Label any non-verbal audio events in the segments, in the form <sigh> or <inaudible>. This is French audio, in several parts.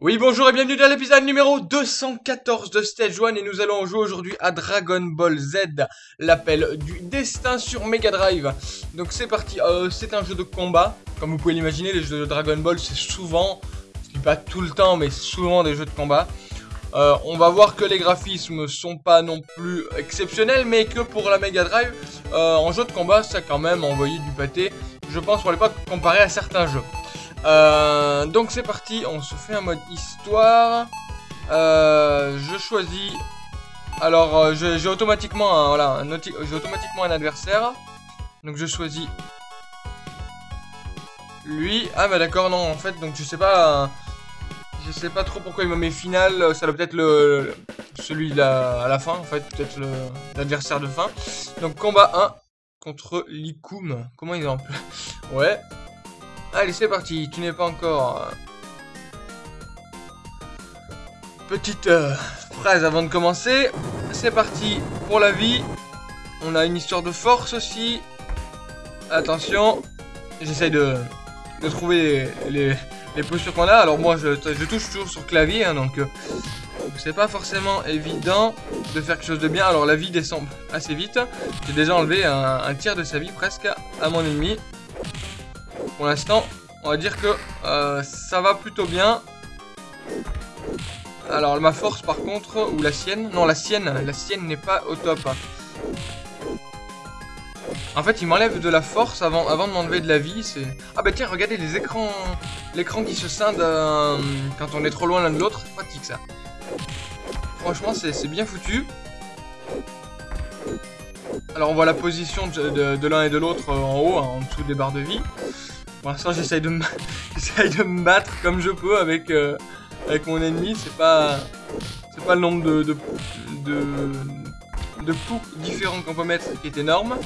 Oui, bonjour et bienvenue dans l'épisode numéro 214 de Stage 1 et nous allons jouer aujourd'hui à Dragon Ball Z, l'appel du destin sur Mega Drive. Donc c'est parti, euh, c'est un jeu de combat, comme vous pouvez l'imaginer, les jeux de Dragon Ball c'est souvent, je dis pas tout le temps, mais souvent des jeux de combat. Euh, on va voir que les graphismes sont pas non plus exceptionnels, mais que pour la Mega Drive, euh, en jeu de combat, ça a quand même envoyé du pâté, je pense pour l'époque, comparé à certains jeux. Euh, donc c'est parti, on se fait un mode histoire. Euh, je choisis. Alors euh, j'ai automatiquement un automatiquement un adversaire. Donc je choisis lui. Ah bah d'accord non en fait donc je sais pas. Je sais pas trop pourquoi il me met final. Ça doit peut-être le, celui là à la fin en fait peut-être l'adversaire de fin. Donc combat 1 contre Likoum. Comment il en Ouais. Allez, c'est parti. Tu n'es pas encore... Euh, petite euh, phrase avant de commencer. C'est parti pour la vie. On a une histoire de force aussi. Attention. J'essaye de, trouver les, les, postures qu'on a. Alors moi, je, je, touche toujours sur clavier, hein, donc... Euh, c'est pas forcément évident de faire quelque chose de bien. Alors la vie descend assez vite. J'ai déjà enlevé un tiers de sa vie presque à mon ennemi. Pour l'instant, on va dire que euh, ça va plutôt bien. Alors ma force par contre, ou la sienne, non la sienne, la sienne n'est pas au top. En fait il m'enlève de la force avant, avant de m'enlever de la vie. Ah bah tiens regardez les écrans, l'écran qui se scinde euh, quand on est trop loin l'un de l'autre, c'est pratique ça. Franchement c'est bien foutu. Alors on voit la position de, l'un et de l'autre en haut, hein, en dessous des barres de vie. Pour l'instant, j'essaye de, me... <laughs> de me battre comme je peux avec, euh, avec mon ennemi. C'est pas, c'est pas le nombre de, de, de, coups différents qu'on peut mettre qui est énorme.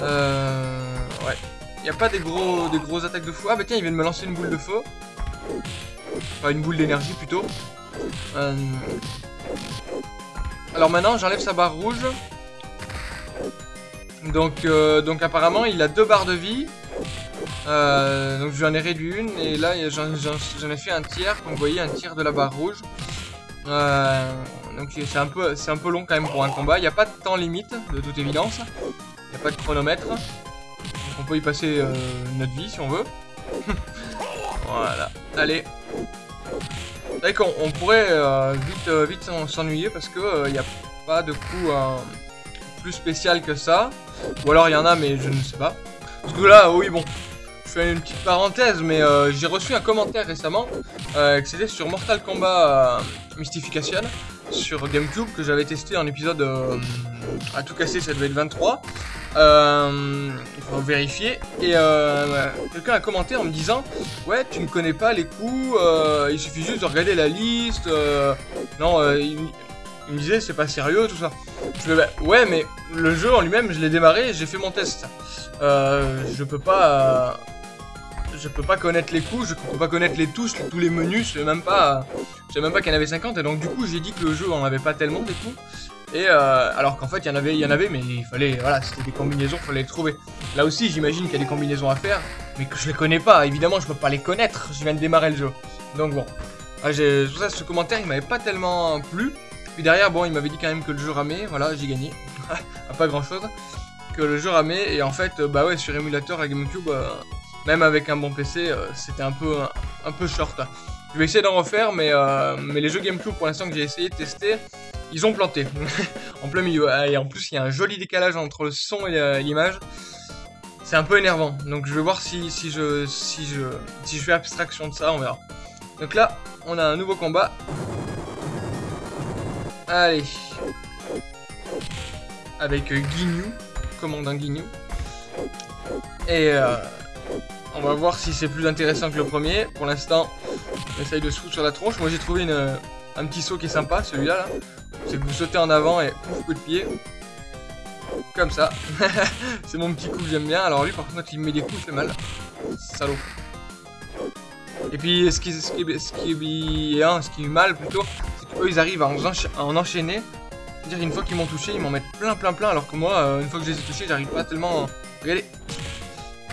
Euh, ouais. Il n'y a pas des gros, des grosses attaques de fou. Ah bah tiens, il vient de me lancer une boule de feu. Enfin, une boule d'énergie plutôt. Euh, alors maintenant, j'enlève sa barre rouge. Donc, euh, donc apparemment, il a deux barres de vie. Euh, donc j'en ai réduit une et là j'en ai fait un tiers, comme vous voyez un tiers de la barre rouge. Euh, donc c'est un, peu, un peu long quand même pour un combat, il n'y a pas de temps limite de toute évidence, il n'y a pas de chronomètre. Donc on peut y passer euh, notre vie si on veut. <laughs> voilà, allez. C'est qu'on on pourrait vite, vite s'ennuyer parce que il n'y a pas de coup plus spécial que ça. Ou alors il y en a mais je ne sais pas. Parce que là, oui bon, une petite parenthèse, mais euh, j'ai reçu un commentaire récemment euh, que c'était sur Mortal Kombat euh, Mystification sur Gamecube que j'avais testé en épisode à tout casser, ça devait être 23. il faut vérifier. Et quelqu'un a commenté en me disant Ouais, tu ne connais pas les coups, il suffit juste de regarder la liste. non, il, me disait C'est pas sérieux, tout ça. Je bah, ouais, mais le jeu en lui-même, je l'ai démarré j'ai fait mon test. je peux pas je peux pas connaître les coups, je peux pas connaître les touches, tous les menus, je sais même pas, je sais même pas qu'il y en avait 50 et donc du coup j'ai dit que le jeu en avait pas tellement des coups. Et euh, alors qu'en fait il y en avait, il y en avait, mais il fallait, voilà, c'était des combinaisons, fallait les trouver. Là aussi j'imagine qu'il y a des combinaisons à faire, mais que je les connais pas. Évidemment je peux pas les connaître, je viens de démarrer le jeu. Donc bon, ah, pour ça ce commentaire il m'avait pas tellement plu. Puis derrière bon il m'avait dit quand même que le jeu ramait, voilà j'ai gagné, <laughs> pas grand chose. Que le jeu ramait et en fait bah ouais sur émulateur à GameCube. Euh, même avec un bon PC, euh, c'était un peu, un, peu short. Je vais essayer d'en refaire, mais, euh, mais les jeux GameCube pour l'instant que j'ai essayé de tester, ils ont planté. <laughs> en plein milieu. Ah, et en plus, il y a un joli décalage entre le son et l'image. C'est un peu énervant. Donc je vais voir si, si, je, si, je, si je fais abstraction de ça, on verra. Donc là, on a un nouveau combat. Allez. Avec euh, commandant Guignou. Et euh, on va voir si c'est plus intéressant que le premier. Pour l'instant, on essaye de se foutre sur la tronche. Moi, j'ai trouvé une, un petit saut qui est sympa, celui-là. Là. C'est que vous sautez en avant et pouf, coup de pied. Comme ça. <laughs> c'est mon petit coup que j'aime bien. Alors lui, par contre, il me met des coups, il fait mal. Salaud. Et puis, ce qui, ce qui est mal, plutôt, c'est qu'eux, ils arrivent à en, enchaîner. C'est-à-dire, une fois qu'ils m'ont touché, ils m'en mettent plein, plein, plein. Alors que moi, euh, une fois que je les ai touchés, j'arrive pas tellement... Regardez,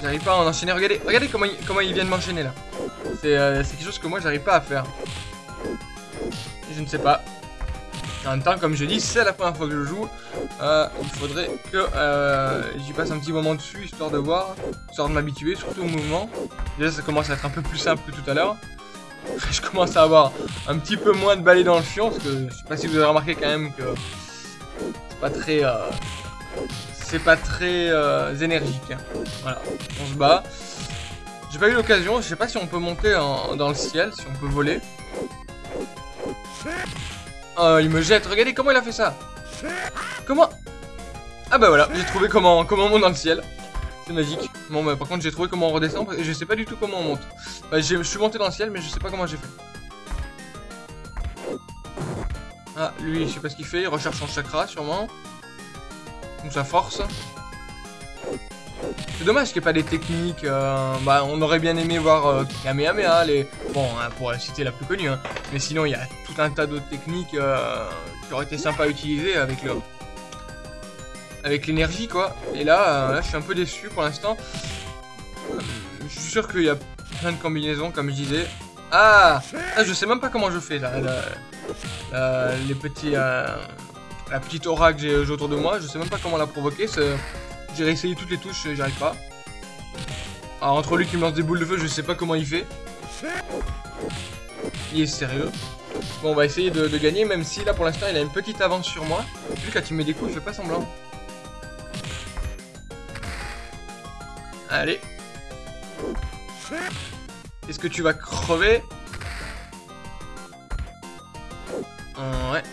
J'arrive pas à en enchaîner. Regardez, regardez comment, il, comment ils viennent m'enchaîner là. Euh, c'est quelque chose que moi j'arrive pas à faire. Je ne sais pas. En même temps, comme je dis, c'est la première fois que je joue. Euh, il faudrait que euh, j'y passe un petit moment dessus, histoire de voir, histoire de m'habituer, surtout au mouvement. Déjà, ça commence à être un peu plus simple que tout à l'heure. <laughs> Je commence à avoir un petit peu moins de balais dans le fion, parce que je sais pas si vous avez remarqué quand même que c'est pas très... c'est pas très euh, énergique. Voilà, on se bat. J'ai pas eu l'occasion, je sais pas si on peut monter dans le ciel, si on peut voler. Oh, il me jette. Regardez comment il a fait ça. Comment? Ah bah voilà, j'ai trouvé comment, comment on monte dans le ciel. C'est magique. Bon bah par contre j'ai trouvé comment on redescend je sais pas du tout comment on monte. Bah, je suis monté dans le ciel mais je sais pas comment j'ai fait. Ah lui je sais pas ce qu'il fait, il recherche son chakra sûrement. Sa force. C'est dommage qu'il n'y ait pas des techniques. Euh, bah, on aurait bien aimé voir euh, Kamehameha, les... bon, hein, pour la citer la plus connue. Hein. Mais sinon, il y a tout un tas d'autres techniques euh, qui auraient été sympas à utiliser avec le, avec l'énergie, quoi. Et là, là, je suis un peu déçu pour l'instant. je suis sûr qu'il y a plein de combinaisons, comme je disais. Ah, ah Je sais même pas comment je fais là. les petits, la petite aura que j'ai autour de moi, je sais même pas comment la provoquer. J'ai réessayé toutes les touches, j'y arrive pas. Alors entre lui qui me lance des boules de feu, je sais pas comment il fait. Il est sérieux. Bon, on va essayer de, gagner, même si là pour l'instant il a une petite avance sur moi. Lui quand il met des coups, il fait pas semblant. Allez. Est-ce que tu vas crever? Ouais.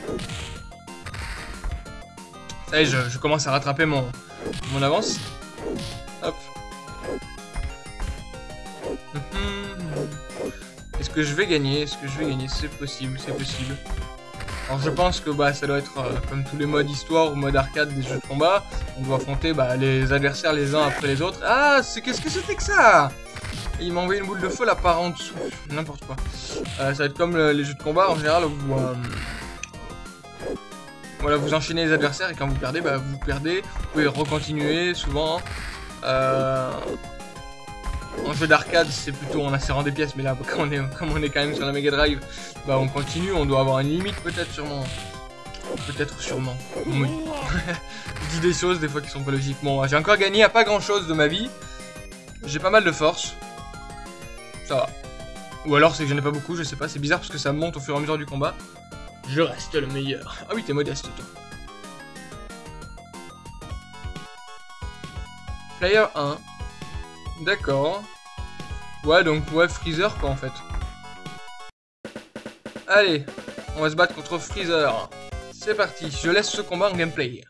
Ça je commence à rattraper mon, mon avance. Hop. Mhm. Est-ce que je vais gagner? Est-ce que je vais gagner? C'est possible, c'est possible. Alors je pense que bah, ça doit être euh, comme tous les modes histoire ou mode arcade des jeux de combat. On doit affronter bah, les adversaires les uns après les autres. Ah, c'est qu'est-ce que c'était que ça? Il m'a envoyé une boule de feu là par en dessous. N'importe quoi. Euh, ça va être comme les jeux de combat en général où euh, voilà, vous enchaînez les adversaires et quand vous perdez, bah, vous perdez. Vous pouvez recontinuer souvent. Euh, en jeu d'arcade, c'est plutôt en insérant des pièces, mais là, <laughs> comme on est, comme on est quand même sur la Mega Drive, bah, on continue. On doit avoir une limite, peut-être, sûrement. Peut-être, sûrement. Je <laughs> dis des choses, des fois, qui sont pas logiques. Bon, j'ai encore gagné à pas grand-chose de ma vie. J'ai pas mal de force. Ça va. Ou alors, c'est que j'en ai pas beaucoup, je sais pas. C'est bizarre parce que ça monte au fur et à mesure du combat. Je reste le meilleur. Ah oui, t'es modeste, toi. Player 1. D'accord. Ouais, donc, ouais, Freezer, quoi, en fait. Allez, on va se battre contre Freezer. C'est parti, je laisse ce combat en gameplay.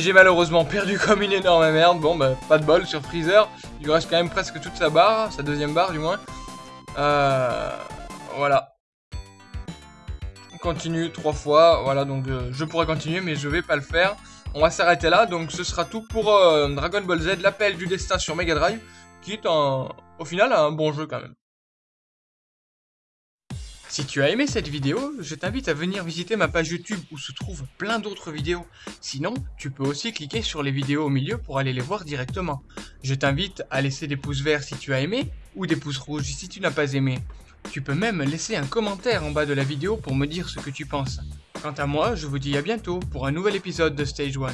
J'ai malheureusement perdu comme une énorme merde. Bon, bah, pas de bol sur Freezer. Il lui reste quand même presque toute sa barre, sa deuxième barre du moins. Euh, voilà. On continue trois fois. Voilà, donc euh, je pourrais continuer, mais je vais pas le faire. On va s'arrêter là. Donc ce sera tout pour euh, Dragon Ball Z, l'appel du destin sur Mega Drive. Qui est au final un bon jeu quand même. Si tu as aimé cette vidéo, je t'invite à venir visiter ma page YouTube où se trouvent plein d'autres vidéos. Sinon, tu peux aussi cliquer sur les vidéos au milieu pour aller les voir directement. Je t'invite à laisser des pouces verts si tu as aimé ou des pouces rouges si tu n'as pas aimé. Tu peux même laisser un commentaire en bas de la vidéo pour me dire ce que tu penses. Quant à moi, je vous dis à bientôt pour un nouvel épisode de Stage 1.